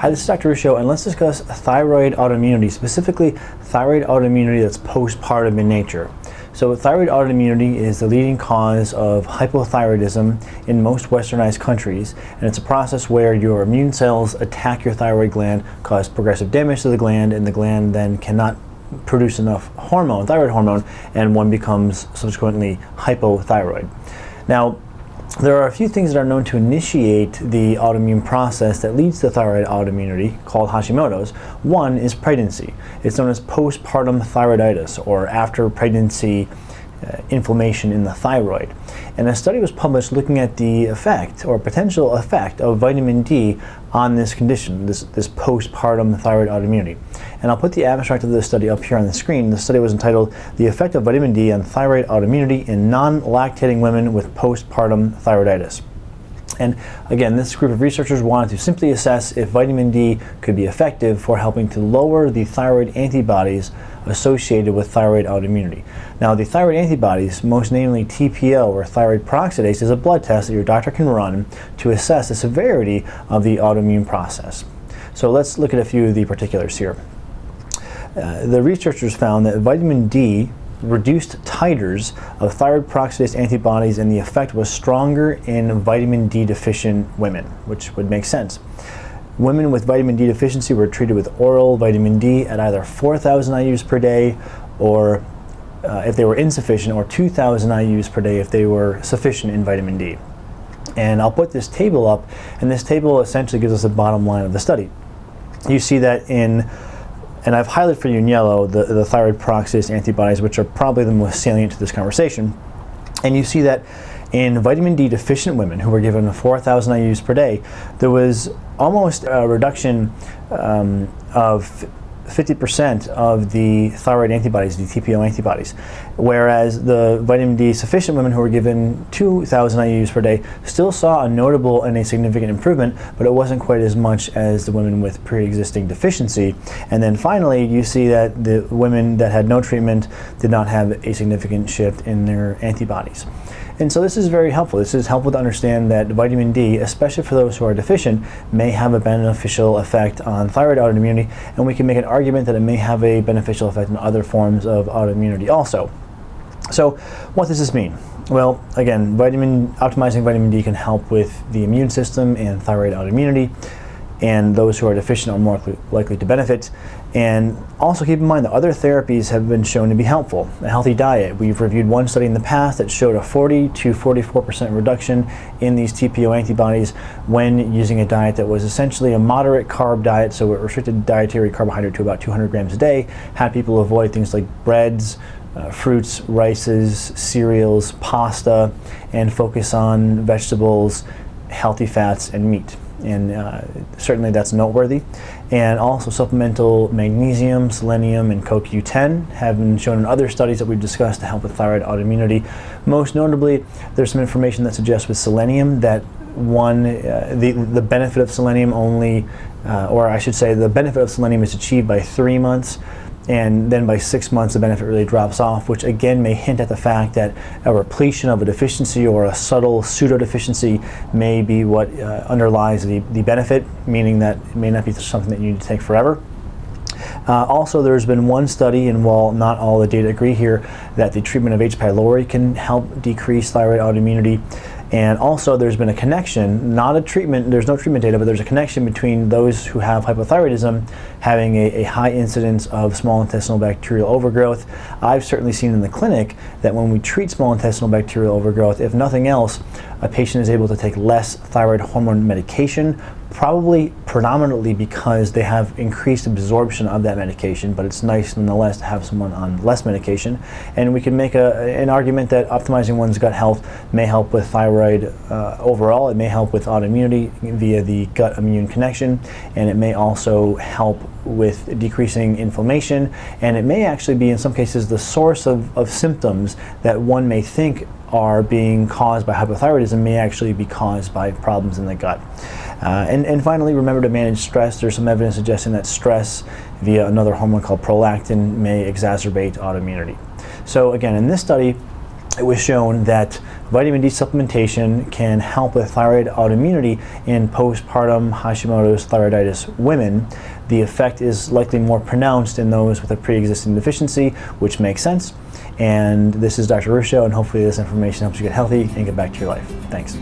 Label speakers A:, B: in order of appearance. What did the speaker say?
A: Hi, this is Dr. Ruscio, and let's discuss thyroid autoimmunity, specifically thyroid autoimmunity that's postpartum in nature. So thyroid autoimmunity is the leading cause of hypothyroidism in most westernized countries, and it's a process where your immune cells attack your thyroid gland, cause progressive damage to the gland, and the gland then cannot produce enough hormone, thyroid hormone, and one becomes subsequently hypothyroid. Now, there are a few things that are known to initiate the autoimmune process that leads to thyroid autoimmunity called Hashimoto's. One is pregnancy. It's known as postpartum thyroiditis or after pregnancy uh, inflammation in the thyroid. And a study was published looking at the effect or potential effect of vitamin D on this condition, this, this postpartum thyroid autoimmunity. And I'll put the abstract of this study up here on the screen. The study was entitled The Effect of Vitamin D on Thyroid Autoimmunity in Non-Lactating Women with Postpartum Thyroiditis. And again, this group of researchers wanted to simply assess if vitamin D could be effective for helping to lower the thyroid antibodies associated with thyroid autoimmunity. Now, the thyroid antibodies, most namely TPO or thyroid peroxidase, is a blood test that your doctor can run to assess the severity of the autoimmune process. So let's look at a few of the particulars here. Uh, the researchers found that vitamin D reduced titers of thyroid peroxidase antibodies and the effect was stronger in vitamin D deficient women, which would make sense. Women with vitamin D deficiency were treated with oral vitamin D at either 4,000 IUs per day or uh, if they were insufficient or 2,000 IUs per day if they were sufficient in vitamin D. And I'll put this table up and this table essentially gives us the bottom line of the study. You see that in and I've highlighted for you in yellow the, the thyroid peroxidase antibodies, which are probably the most salient to this conversation. And you see that in vitamin D deficient women who were given 4,000 IUs per day, there was almost a reduction um, of 50% of the thyroid antibodies, the TPO antibodies, whereas the vitamin D sufficient women who were given 2,000 IUs per day still saw a notable and a significant improvement, but it wasn't quite as much as the women with pre-existing deficiency. And then finally, you see that the women that had no treatment did not have a significant shift in their antibodies. And so this is very helpful. This is helpful to understand that vitamin D, especially for those who are deficient, may have a beneficial effect on thyroid autoimmunity, and we can make an argument that it may have a beneficial effect on other forms of autoimmunity also. So what does this mean? Well, again, vitamin optimizing vitamin D can help with the immune system and thyroid autoimmunity and those who are deficient are more likely to benefit. And also keep in mind that other therapies have been shown to be helpful. A healthy diet, we've reviewed one study in the past that showed a 40 to 44% reduction in these TPO antibodies when using a diet that was essentially a moderate carb diet, so it restricted dietary carbohydrate to about 200 grams a day, had people avoid things like breads, uh, fruits, rices, cereals, pasta, and focus on vegetables, healthy fats, and meat and uh, certainly that's noteworthy. And also supplemental magnesium, selenium, and CoQ10 have been shown in other studies that we've discussed to help with thyroid autoimmunity. Most notably, there's some information that suggests with selenium that one, uh, the, the benefit of selenium only, uh, or I should say the benefit of selenium is achieved by three months and then by six months the benefit really drops off, which again may hint at the fact that a repletion of a deficiency or a subtle pseudo-deficiency may be what uh, underlies the, the benefit, meaning that it may not be something that you need to take forever. Uh, also, there's been one study, and while not all the data agree here, that the treatment of H. pylori can help decrease thyroid autoimmunity. And also there's been a connection, not a treatment, there's no treatment data, but there's a connection between those who have hypothyroidism having a, a, high incidence of small intestinal bacterial overgrowth. I've certainly seen in the clinic that when we treat small intestinal bacterial overgrowth, if nothing else, a patient is able to take less thyroid hormone medication probably predominantly because they have increased absorption of that medication, but it's nice nonetheless to have someone on less medication. And we can make a, an argument that optimizing one's gut health may help with thyroid uh, overall. It may help with autoimmunity via the gut immune connection, and it may also help with decreasing inflammation, and it may actually be in some cases the source of, of symptoms that one may think are being caused by hypothyroidism may actually be caused by problems in the gut. Uh, and, and finally, remember to manage stress. There's some evidence suggesting that stress via another hormone called prolactin may exacerbate autoimmunity. So again, in this study, it was shown that vitamin D supplementation can help with thyroid autoimmunity in postpartum Hashimoto's thyroiditis women. The effect is likely more pronounced in those with a pre-existing deficiency, which makes sense. And this is Dr. Ruscio, and hopefully this information helps you get healthy and get back to your life. Thanks.